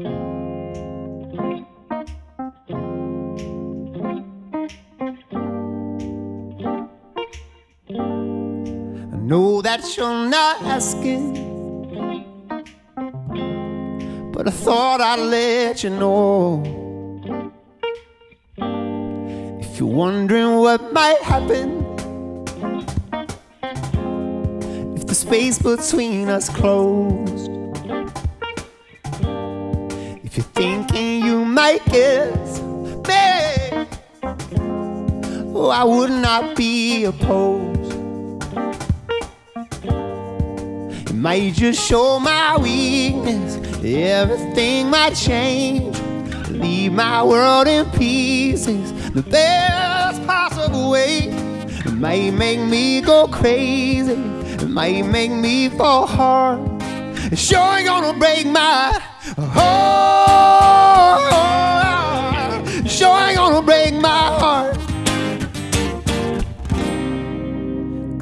I know that you're not asking, but I thought I'd let you know. If you're wondering what might happen if the space between us closed, if you're thinking you might guess, babe, oh, I would not be opposed. It might just show my weakness. Everything might change. Leave my world in pieces. The best possible way. It might make me go crazy. It might make me fall hard. Sure ain't gonna break my heart. Sure ain't gonna break my heart.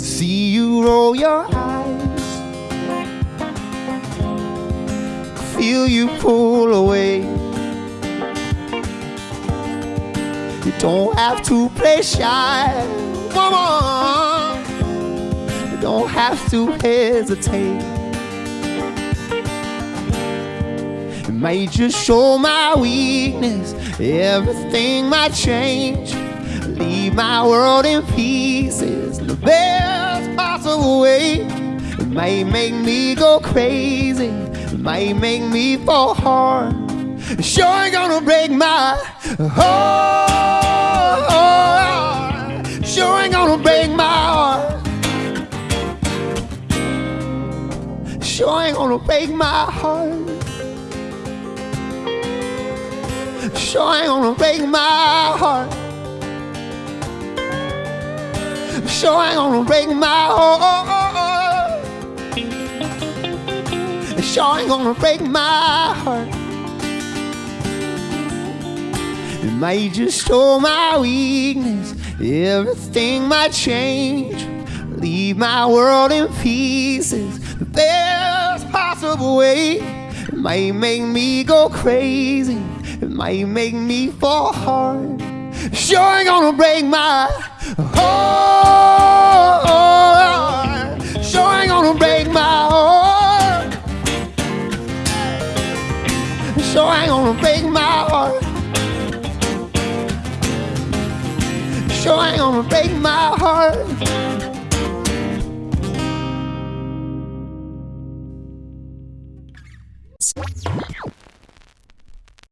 See you roll your eyes. Feel you pull away. You don't have to play shy, woman. You don't have to hesitate. Might just show my weakness. Everything might change. Leave my world in pieces. The best possible way. It might make me go crazy. It might make me fall hard. It sure ain't gonna break my heart. Sure ain't gonna break my heart. Sure ain't gonna break my heart. Sure ain't gonna break my heart. Sure ain't gonna break my heart. Sure ain't gonna break my heart. It might just show my weakness. Everything might change. Leave my world in pieces. The best possible way. It might make me go crazy. Might make me fall hard. Sure ain't gonna break my heart. Sure ain't gonna break my heart. Sure ain't gonna break my heart. Sure ain't gonna break my heart.